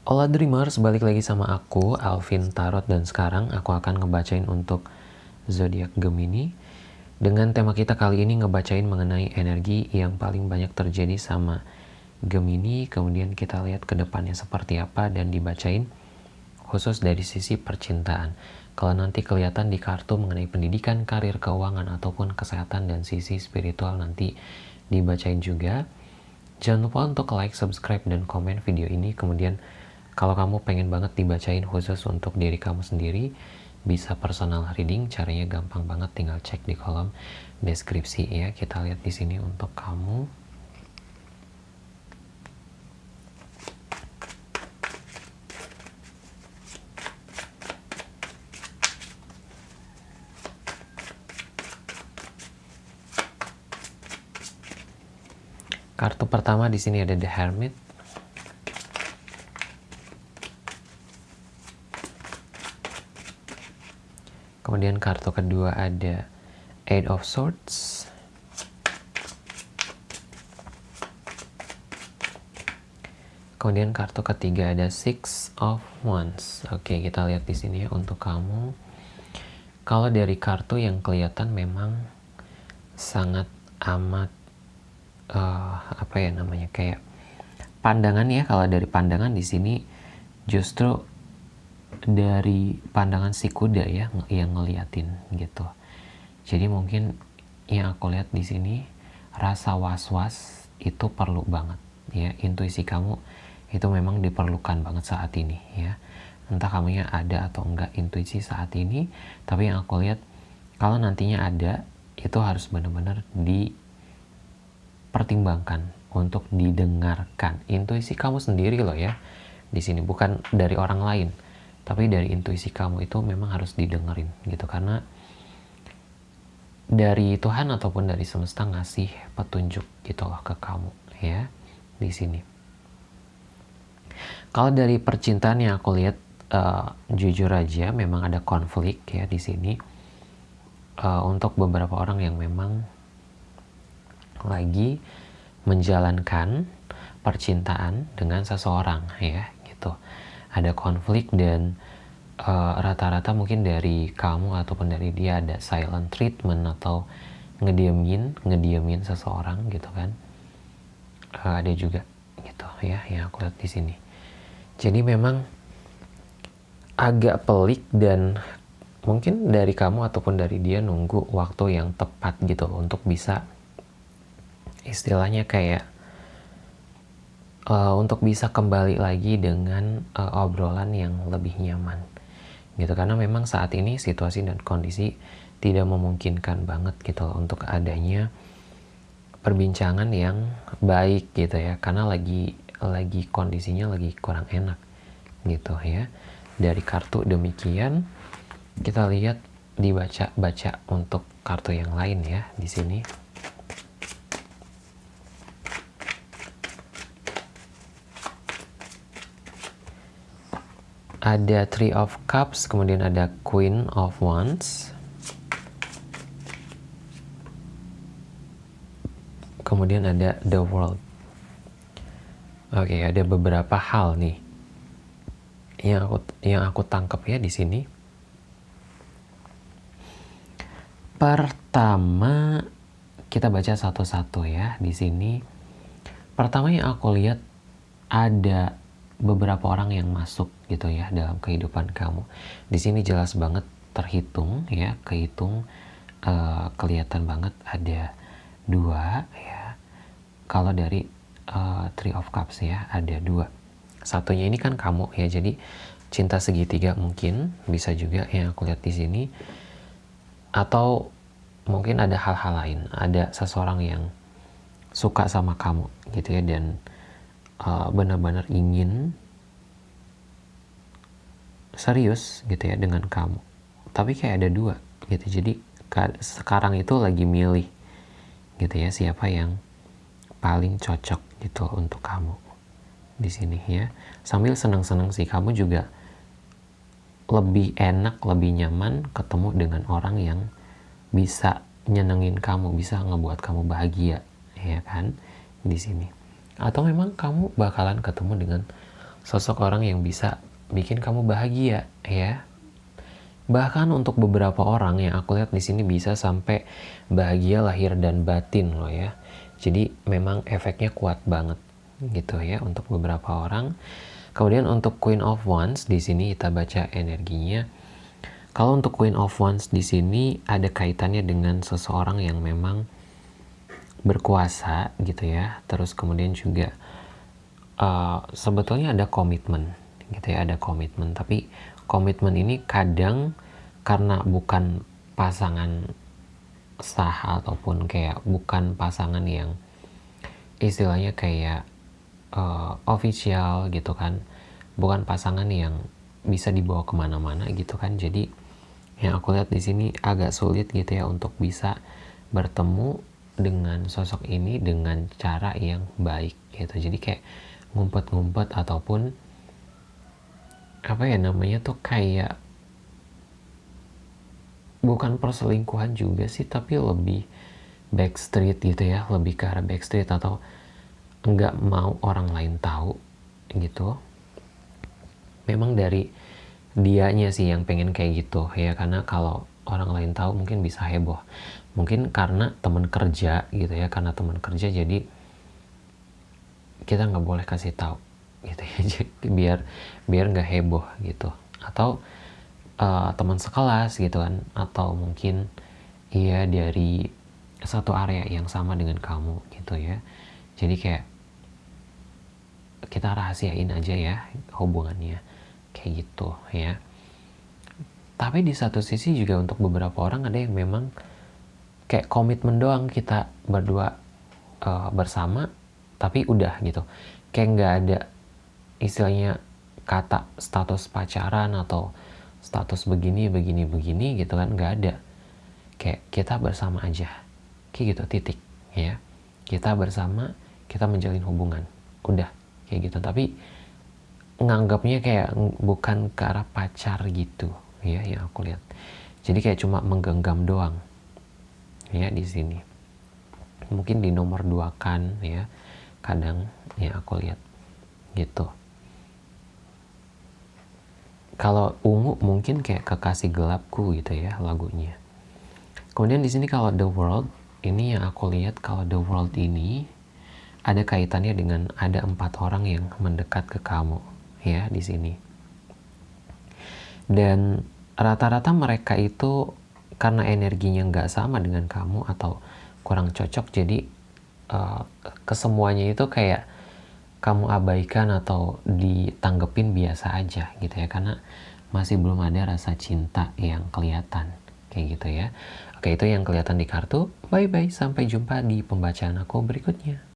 Hola Dreamers, balik lagi sama aku, Alvin Tarot, dan sekarang aku akan ngebacain untuk zodiak Gemini. Dengan tema kita kali ini ngebacain mengenai energi yang paling banyak terjadi sama Gemini, kemudian kita lihat ke depannya seperti apa dan dibacain khusus dari sisi percintaan. Kalau nanti kelihatan di kartu mengenai pendidikan, karir, keuangan, ataupun kesehatan dan sisi spiritual nanti dibacain juga. Jangan lupa untuk like, subscribe, dan komen video ini. Kemudian kalau kamu pengen banget dibacain khusus untuk diri kamu sendiri, bisa personal reading. Caranya gampang banget, tinggal cek di kolom deskripsi ya. Kita lihat di sini untuk kamu. Kartu pertama di sini ada The Hermit. Kemudian kartu kedua ada Eight of Swords. Kemudian kartu ketiga ada Six of Wands. Oke, kita lihat di sini ya untuk kamu. Kalau dari kartu yang kelihatan memang sangat amat uh, apa ya namanya kayak pandangan ya kalau dari pandangan di sini justru dari pandangan si kuda ya yang ngeliatin gitu jadi mungkin yang aku lihat di sini rasa was-was itu perlu banget ya intuisi kamu itu memang diperlukan banget saat ini ya entah kamunya ada atau enggak intuisi saat ini tapi yang aku lihat kalau nantinya ada itu harus benar-benar di pertimbangkan untuk didengarkan. Intuisi kamu sendiri loh ya. Di sini bukan dari orang lain, tapi dari intuisi kamu itu memang harus didengerin gitu karena dari Tuhan ataupun dari semesta ngasih petunjuk gitu loh ke kamu ya di sini. Kalau dari percintaan yang aku lihat uh, jujur aja memang ada konflik ya di sini uh, untuk beberapa orang yang memang lagi menjalankan percintaan dengan seseorang ya gitu ada konflik dan eh, rata-rata uh, mungkin dari kamu ataupun dari dia ada silent treatment atau ngediemin ngediemin seseorang gitu kan. Uh, ada juga gitu ya yang aku lihat di sini. Jadi memang agak pelik dan mungkin dari kamu ataupun dari dia nunggu waktu yang tepat gitu untuk bisa istilahnya kayak uh, untuk bisa kembali lagi dengan uh, obrolan yang lebih nyaman. Gitu karena memang saat ini situasi dan kondisi tidak memungkinkan banget gitu loh untuk adanya perbincangan yang baik gitu ya. Karena lagi lagi kondisinya lagi kurang enak gitu ya. Dari kartu demikian kita lihat dibaca-baca untuk kartu yang lain ya di sini ada Three of Cups, kemudian ada Queen of Wands. Kemudian ada The World. Oke, okay, ada beberapa hal nih yang aku yang aku tangkap ya di sini. Pertama, kita baca satu-satu ya di sini. Pertama yang aku lihat ada beberapa orang yang masuk gitu ya dalam kehidupan kamu. Di sini jelas banget terhitung ya, kehitung uh, kelihatan banget ada dua ya. Kalau dari uh, Three of Cups ya ada dua. Satunya ini kan kamu ya, jadi cinta segitiga mungkin bisa juga yang aku lihat di sini. Atau mungkin ada hal-hal lain, ada seseorang yang suka sama kamu gitu ya dan uh, benar-benar ingin serius gitu ya dengan kamu. Tapi kayak ada dua gitu. Jadi sekarang itu lagi milih gitu ya siapa yang paling cocok gitu untuk kamu di sini ya. Sambil senang-senang sih kamu juga lebih enak lebih nyaman ketemu dengan orang yang bisa nyenengin kamu bisa ngebuat kamu bahagia ya kan di sini. Atau memang kamu bakalan ketemu dengan sosok orang yang bisa bikin kamu bahagia ya. Bahkan untuk beberapa orang yang aku lihat di sini bisa sampai bahagia lahir dan batin loh ya. Jadi memang efeknya kuat banget gitu ya untuk beberapa orang. Kemudian untuk Queen of Wands di sini kita baca energinya. Kalau untuk Queen of Wands di sini ada kaitannya dengan seseorang yang memang berkuasa gitu ya. Terus kemudian juga uh, sebetulnya ada komitmen gitu ya ada komitmen. Tapi komitmen ini kadang karena bukan pasangan sah ataupun kayak bukan pasangan yang istilahnya kayak uh, official gitu kan. Bukan pasangan yang bisa dibawa ke mana-mana gitu kan. Jadi yang aku lihat di sini agak sulit gitu ya untuk bisa bertemu dengan sosok ini dengan cara yang baik gitu. Jadi kayak ngumpet-ngumpet ataupun apa ya namanya tuh kayak bukan perselingkuhan juga sih tapi lebih backstreet gitu ya lebih ke arah backstreet atau nggak mau orang lain tahu gitu. Memang dari dianya sih yang pengen kayak gitu ya karena kalau orang lain tahu mungkin bisa heboh. Mungkin karena teman kerja gitu ya karena teman kerja jadi kita nggak boleh kasih tahu gitu ya. Biar biar nggak heboh gitu. Atau uh, teman sekelas gitu kan. Atau mungkin ia dari satu area yang sama dengan kamu gitu ya. Jadi kayak kita rahasiain aja ya hubungannya. Kayak gitu ya. Tapi di satu sisi juga untuk beberapa orang ada yang memang kayak komitmen doang kita berdua uh, bersama tapi udah gitu. Kayak nggak ada istilahnya kata status pacaran atau status begini begini begini gitu kan nggak ada. Kayak kita bersama aja. Kayak gitu titik ya. Kita bersama kita menjalin hubungan. Udah kayak gitu. Tapi nganggapnya kayak bukan ke arah pacar gitu ya yang aku lihat. Jadi kayak cuma menggenggam doang ya di sini. Mungkin di nomor dua kan ya kadang ya aku lihat gitu kalau ungu mungkin kayak kekasih gelapku gitu ya lagunya. Kemudian di sini kalau The World, ini yang aku lihat kalau The World ini ada kaitannya dengan ada empat orang yang mendekat ke kamu ya di sini. Dan rata-rata mereka itu karena energinya nggak sama dengan kamu atau kurang cocok jadi uh, kesemuanya itu kayak kamu abaikan atau ditanggepin biasa aja gitu ya. Karena masih belum ada rasa cinta yang kelihatan kayak gitu ya. Oke itu yang kelihatan di kartu. Bye bye sampai jumpa di pembacaan aku berikutnya